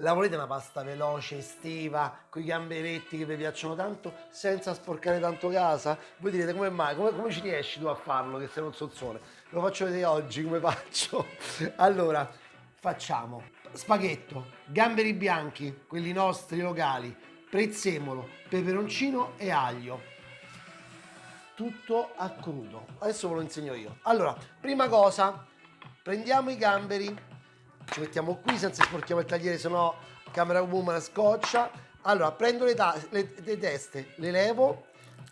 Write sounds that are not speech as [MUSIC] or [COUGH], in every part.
La volete una pasta veloce, estiva, con i gamberetti che vi piacciono tanto, senza sporcare tanto casa? Voi direte come mai? Come, come ci riesci tu a farlo che sei un sozzone? Lo faccio vedere oggi come faccio. [LAUGHS] Allora, facciamo spaghetto, gamberi bianchi, quelli nostri locali, prezzemolo, peperoncino e aglio tutto a crudo. Adesso ve lo insegno io. Allora, prima cosa, prendiamo i gamberi, ci mettiamo qui senza sporchiamo il tagliere, sennò camera woman scoccia. Allora, prendo le, le, le teste, le levo,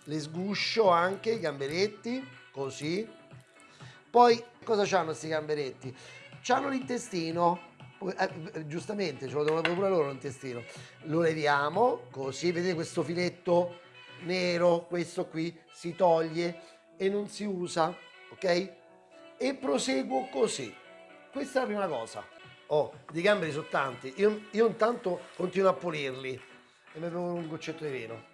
le sguscio anche, i gamberetti, così. Poi, cosa hanno questi gamberetti? Hanno l'intestino, eh, giustamente ce lo devono pure loro l'intestino. Lo leviamo, così, vedete questo filetto nero, questo qui si toglie e non si usa, ok? E proseguo così. Questa è la prima cosa. Oh, di gamberi sono tanti. Io, io intanto continuo a pulirli e mi bevo un goccetto di vino.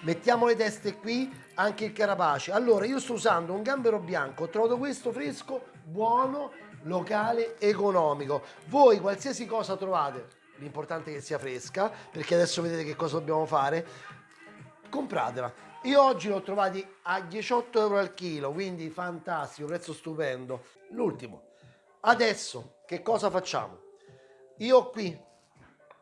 Mettiamo le teste qui, anche il carapace. Allora, io sto usando un gambero bianco, ho trovato questo fresco, buono, locale, economico. Voi qualsiasi cosa trovate l'importante è che sia fresca perché adesso vedete che cosa dobbiamo fare compratela io oggi l'ho trovati a 18 euro al chilo quindi fantastico prezzo stupendo. L'ultimo. Adesso che cosa facciamo? Io ho qui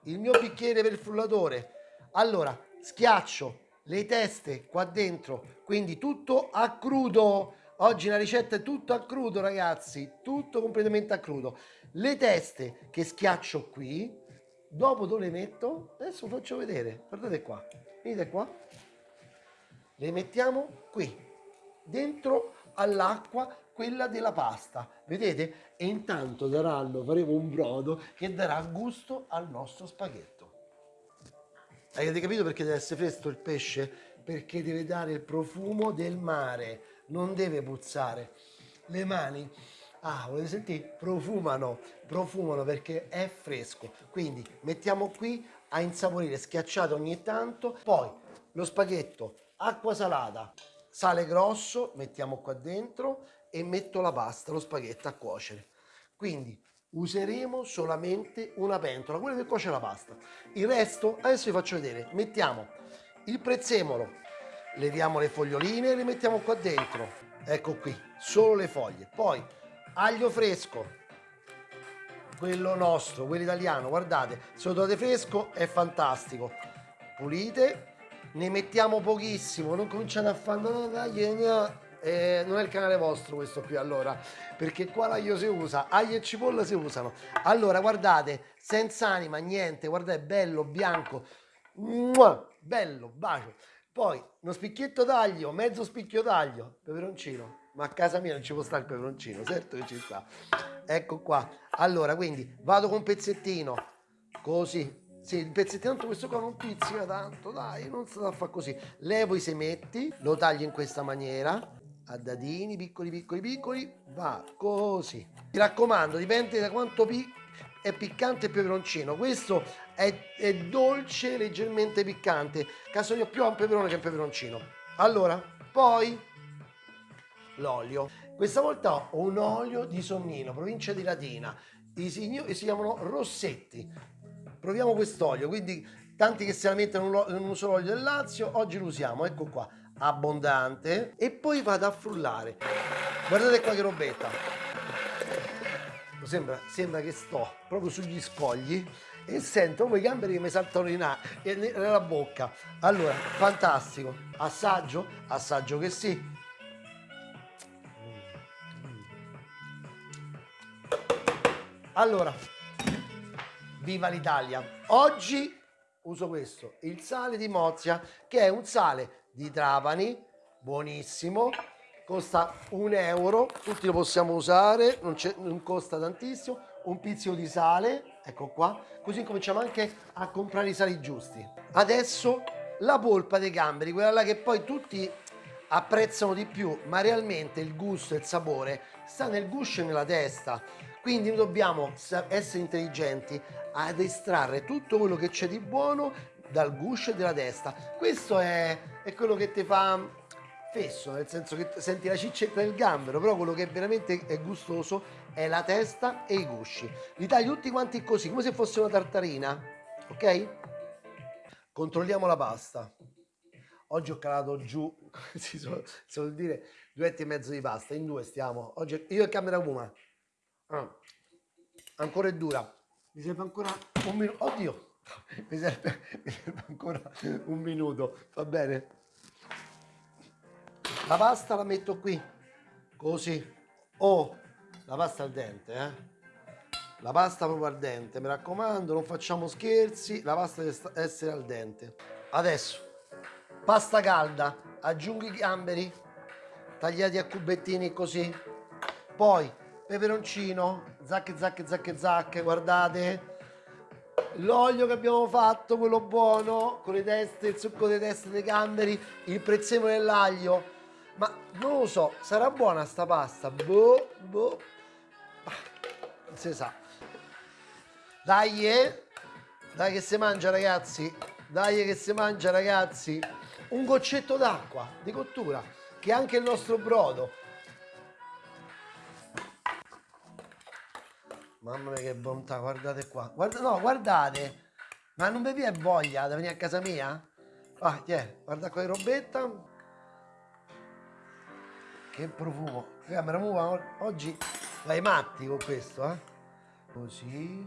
il mio bicchiere per il frullatore. Allora schiaccio le teste qua dentro quindi tutto a crudo. Oggi la ricetta è tutto a crudo ragazzi tutto completamente a crudo. Le teste che schiaccio qui dopo dove le metto? Adesso faccio vedere guardate qua vedete qua le mettiamo qui dentro all'acqua quella della pasta vedete e intanto daranno faremo un brodo che darà gusto al nostro spaghetto avete capito perché deve essere fresco il pesce perché deve dare il profumo del mare non deve puzzare le mani Ah, volete sentire? Profumano, profumano perché è fresco. Quindi mettiamo qui a insaporire, schiacciato ogni tanto. Poi lo spaghetto, acqua salata, sale grosso, mettiamo qua dentro e metto la pasta, lo spaghetto a cuocere. Quindi useremo solamente una pentola, quella che cuoce la pasta. Il resto, adesso vi faccio vedere, mettiamo il prezzemolo, leviamo le foglioline e le mettiamo qua dentro. Ecco qui, solo le foglie. Poi aglio fresco quello nostro quello italiano guardate se lo trovate fresco è fantastico pulite ne mettiamo pochissimo non cominciate a fare no, no, eh, non è il canale vostro questo qui allora perché qua l'aglio si usa aglio e cipolla si usano allora guardate senza anima niente guardate bello bianco Mua, bello bacio poi uno spicchietto d'aglio mezzo spicchio d'aglio peperoncino ma a casa mia non ci può stare il peperoncino, certo che ci sta. Ecco qua. Allora, quindi vado con un pezzettino, così. Sì, il pezzettino, tanto questo qua non pizzica tanto, dai, non sta a fare così. Levo i semetti, lo taglio in questa maniera, a dadini, piccoli, piccoli, piccoli, va così. Mi raccomando, dipende da quanto pi è piccante il peperoncino. Questo è, è dolce, leggermente piccante. Caso io più a un peperone che un peperoncino. Allora, poi l'olio. Questa volta ho un olio di Sonnino, provincia di Latina. I signori si chiamano Rossetti. Proviamo quest'olio, quindi tanti che se la mettono in un solo olio del Lazio, oggi lo usiamo, ecco qua, abbondante. E poi vado a frullare. Guardate qua che robetta. Sembra, sembra che sto proprio sugli scogli e sento come i gamberi che mi saltano in nella bocca. Allora, fantastico. Assaggio? Assaggio che sì. Allora, viva l'Italia! Oggi uso questo, il sale di Mozia, che è un sale di Trapani, buonissimo, costa un euro, tutti lo possiamo usare, non, non costa tantissimo, un pizzico di sale, ecco qua, così cominciamo anche a comprare i sali giusti. Adesso la polpa dei gamberi, quella là che poi tutti apprezzano di più, ma realmente il gusto e il sapore sta nel guscio e nella testa. Quindi noi dobbiamo essere intelligenti ad estrarre tutto quello che c'è di buono dal guscio e dalla testa. Questo è, è quello che ti fa fesso, nel senso che senti la ciccetta del gambero, però quello che veramente è gustoso è la testa e i gusci. Li taglio tutti quanti così, come se fosse una tartarina, ok? Controlliamo la pasta. Oggi ho calato giù, [LAUGHS] si suol, dire, due e mezzo di pasta, in due stiamo. Oggi io e camera Kuma. Ah, ancora è dura. Mi serve ancora un minuto. Oddio, [LAUGHS] mi serve, mi serve ancora un minuto, va bene? La pasta la metto qui, così. Oh, la pasta al dente, eh? La pasta proprio al dente, mi raccomando, non facciamo scherzi, la pasta deve essere al dente. Adesso, pasta calda, aggiungo i gamberi, tagliati a cubettini così. Poi, peperoncino, zacche, zacche, zacche, zacche, guardate. L'olio che abbiamo fatto, quello buono, con le teste, il succo delle teste dei gamberi, il prezzemolo dell'aglio, ma non lo so, sarà buona sta pasta? Boh, boh. Non si sa. Dai, eh. Dai che si mangia ragazzi. Dai che si mangia ragazzi. Un goccetto d'acqua di cottura, che è anche il nostro brodo. Mamma mia che bontà, guardate qua. Guarda, no, guardate. Ma non bevi voglia da venire a casa mia? Ah, yeah, guarda qua di robetta. Che profumo. Camera muva oggi vai matti con questo, eh? Così.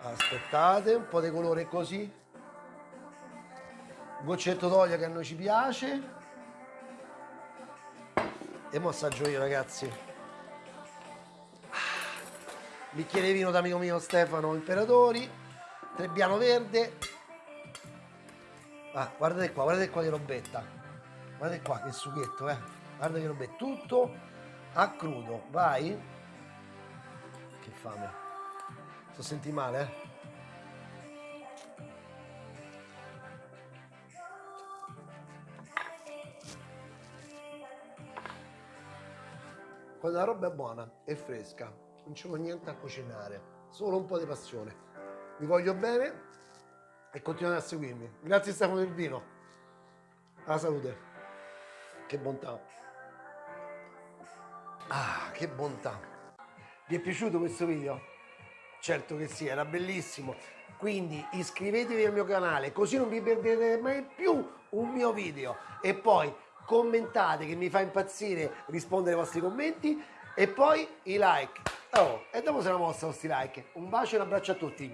Aspettate, un po' di colore così. Un goccetto d'olio che a noi ci piace. E mo assaggio io, ragazzi. Bicchiere di vino d'amico mio Stefano Imperatori. Trebbiano verde. Ah, guardate qua, guardate qua che robetta. Guardate qua che sughetto, eh guarda che è tutto a crudo vai che fame sto senti male eh? quando la roba è buona e fresca non vuole niente a cucinare solo un po' di passione vi voglio bene e continuate a seguirmi grazie Stefano del vino alla salute che bontà Ah, che bontà! Vi è piaciuto questo video? Certo che sì, era bellissimo. Quindi iscrivetevi al mio canale così non vi perderete mai più un mio video. E poi commentate che mi fa impazzire rispondere ai vostri commenti e poi i like. Oh, e dopo se la mostra questi like. Un bacio e un abbraccio a tutti.